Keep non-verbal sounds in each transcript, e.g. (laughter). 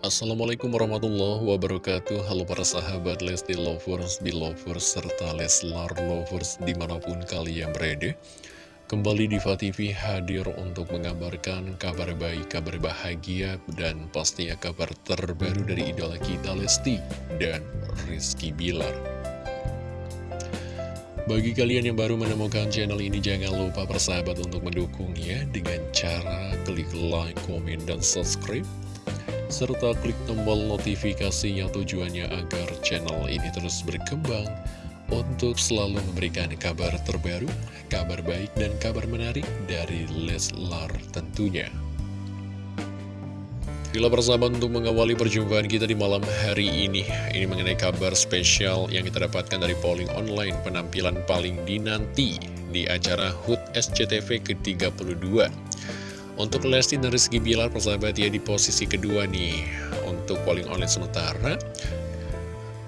Assalamualaikum warahmatullahi wabarakatuh. Halo para sahabat Lesti Lovers, Belovers, serta Leslar Lovers di mana pun kalian berada. Kembali Diva TV hadir untuk mengabarkan kabar baik, kabar bahagia Dan pastinya kabar terbaru dari idola kita Lesti dan Rizky Bilar. Bagi kalian yang baru menemukan channel ini, jangan lupa persahabat untuk mendukungnya dengan cara klik like, komen, dan subscribe serta klik tombol notifikasinya tujuannya agar channel ini terus berkembang untuk selalu memberikan kabar terbaru, kabar baik, dan kabar menarik dari Leslar tentunya. Bila persahabat untuk mengawali perjumpaan kita di malam hari ini Ini mengenai kabar spesial yang kita dapatkan dari polling online Penampilan paling dinanti di acara HUT SCTV ke-32 untuk Lesti dan Rizky Bilar persahabat ya di posisi kedua nih. Untuk polling online sementara.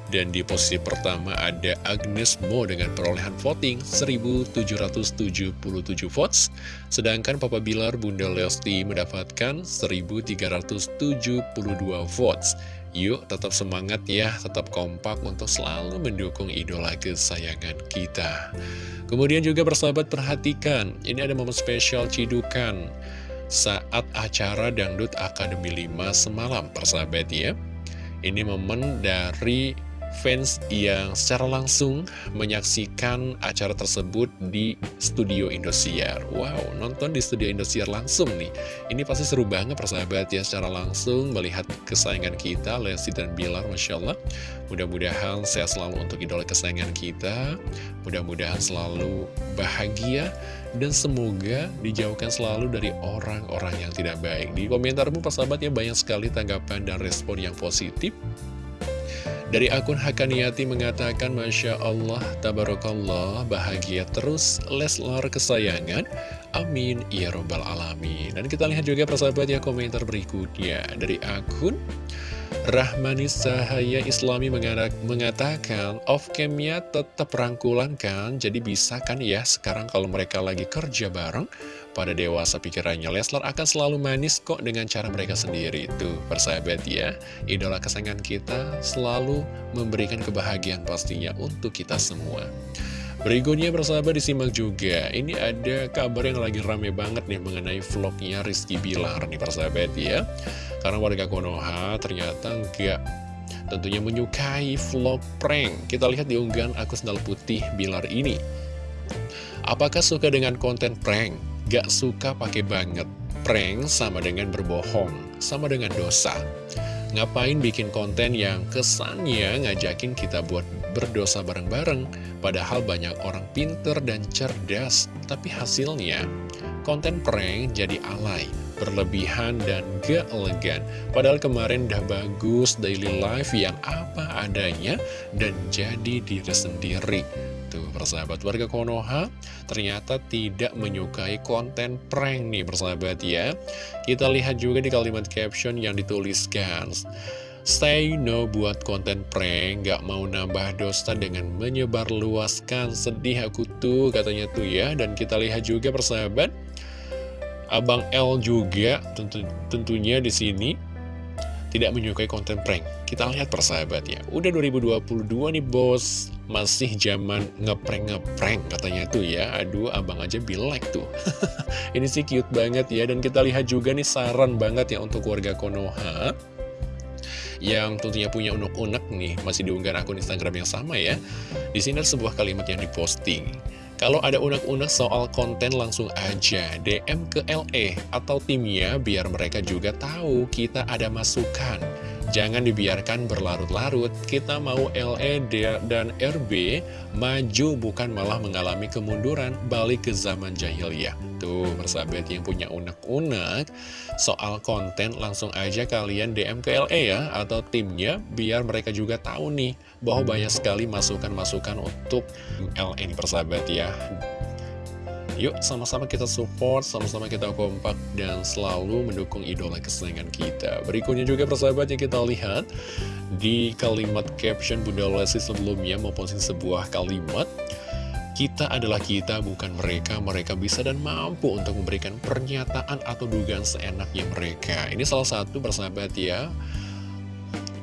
Dan di posisi pertama ada Agnes Mo dengan perolehan voting 1777 votes. Sedangkan Papa Bilar Bunda Lesti mendapatkan 1372 votes. Yuk tetap semangat ya, tetap kompak untuk selalu mendukung idola kesayangan kita. Kemudian juga persahabat perhatikan, ini ada momen spesial cidukan saat acara Dangdut Akademi 5 semalam, persahabat ya. Ini momen dari fans yang secara langsung menyaksikan acara tersebut di studio Indosiar. Wow, nonton di studio Indosiar langsung nih. Ini pasti seru banget persahabat ya secara langsung melihat kesayangan kita, Lesti dan Bilar, Masya Allah. Mudah-mudahan sehat selalu untuk idola kesayangan kita. Mudah-mudahan selalu bahagia dan semoga dijauhkan selalu dari orang-orang yang tidak baik. Di komentarmu persahabat ya banyak sekali tanggapan dan respon yang positif. Dari akun Hakaniati mengatakan Masya Allah, Tabarakallah, bahagia terus Leslar kesayangan Amin, Ya Robbal Alamin Dan kita lihat juga persahabat ya komentar berikutnya Dari akun Rahmanis Sahaya Islami mengatakan off camnya tetap rangkulan kan Jadi bisa kan ya sekarang kalau mereka lagi kerja bareng? Pada dewasa pikirannya Leslar akan selalu manis kok dengan cara mereka sendiri itu persahabat ya. Idola kesayangan kita selalu memberikan kebahagiaan pastinya untuk kita semua Berikutnya persahabat disimak juga Ini ada kabar yang lagi rame banget nih mengenai vlognya Rizky Bilar nih persahabat ya Karena warga Konoha ternyata nggak tentunya menyukai vlog prank Kita lihat di unggahan aku sendal putih Bilar ini Apakah suka dengan konten prank? Gak suka pakai banget. Prank sama dengan berbohong, sama dengan dosa. Ngapain bikin konten yang kesannya ngajakin kita buat berdosa bareng-bareng, padahal banyak orang pinter dan cerdas, tapi hasilnya konten prank jadi alay, berlebihan dan gak elegan. Padahal kemarin udah bagus daily life yang apa adanya dan jadi diri sendiri. Tuh persahabat warga Konoha ternyata tidak menyukai konten prank nih persahabat ya Kita lihat juga di kalimat caption yang dituliskan Stay no buat konten prank, gak mau nambah dosa dengan menyebarluaskan sedih aku tuh katanya tuh ya Dan kita lihat juga persahabat Abang L juga tentu, tentunya di sini tidak menyukai konten prank. Kita lihat persahabat ya. Udah 2022 nih bos, masih zaman ngeprank-ngeprank katanya tuh ya. Aduh, abang aja be like tuh. (laughs) Ini sih cute banget ya. Dan kita lihat juga nih saran banget ya untuk warga Konoha yang tentunya punya unek-unek nih masih diunggah akun Instagram yang sama ya. Di sini ada sebuah kalimat yang diposting. Kalau ada unek-unek soal konten langsung aja DM ke LE atau timnya biar mereka juga tahu kita ada masukan. Jangan dibiarkan berlarut-larut, kita mau LE dan RB maju bukan malah mengalami kemunduran balik ke zaman jahiliyah. Tuh, persahabat yang punya unek-unek soal konten langsung aja kalian DM ke LE ya atau timnya biar mereka juga tahu nih bahwa banyak sekali masukan-masukan untuk LE ini persahabat ya. Yuk sama-sama kita support, sama-sama kita kompak dan selalu mendukung idola kesayangan kita. Berikutnya juga persahabat yang kita lihat di kalimat caption Bunda Lesti sebelumnya memposting sebuah kalimat kita adalah kita, bukan mereka. Mereka bisa dan mampu untuk memberikan pernyataan atau dugaan seenaknya mereka. Ini salah satu persahabat ya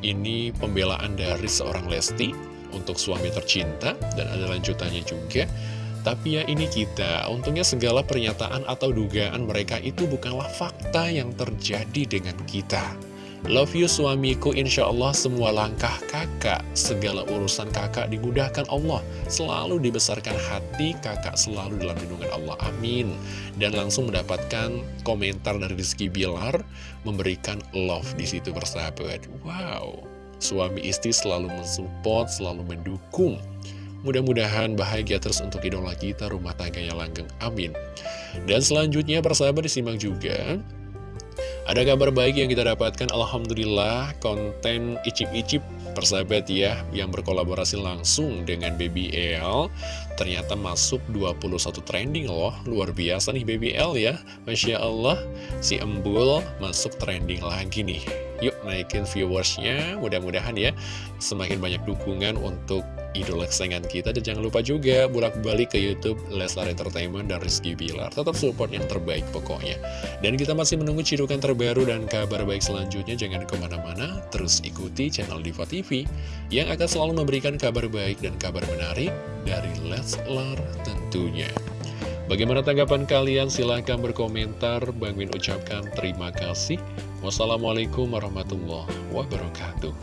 Ini pembelaan dari seorang Lesti untuk suami tercinta dan ada lanjutannya juga. Tapi ya ini kita, untungnya segala pernyataan atau dugaan mereka itu bukanlah fakta yang terjadi dengan kita. Love you suamiku, insya Allah semua langkah kakak, segala urusan kakak dimudahkan Allah. Selalu dibesarkan hati kakak selalu dalam lindungan Allah, amin. Dan langsung mendapatkan komentar dari Rizky Bilar, memberikan love di situ bersahabat. Wow, suami istri selalu mensupport, selalu mendukung. Mudah-mudahan bahagia terus untuk idola kita, rumah tangganya langgeng, amin. Dan selanjutnya persahabat disimak juga. Ada kabar baik yang kita dapatkan, Alhamdulillah, konten icip-icip persahabat ya, yang berkolaborasi langsung dengan Baby L, ternyata masuk 21 trending loh, luar biasa nih Baby L ya, Masya Allah, si Embul masuk trending lagi nih. Yuk naikin viewersnya, mudah-mudahan ya, semakin banyak dukungan untuk idola kesayangan kita Dan jangan lupa juga bolak-balik ke Youtube Leslar Entertainment dan Rizky Bilar Tetap support yang terbaik pokoknya Dan kita masih menunggu cidukan terbaru dan kabar baik selanjutnya Jangan ke mana-mana, terus ikuti channel Diva TV Yang akan selalu memberikan kabar baik dan kabar menarik dari Leslar tentunya Bagaimana tanggapan kalian? Silahkan berkomentar. Bang Min ucapkan terima kasih. Wassalamualaikum warahmatullahi wabarakatuh.